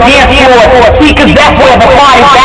dance floor. Cause that's where the party's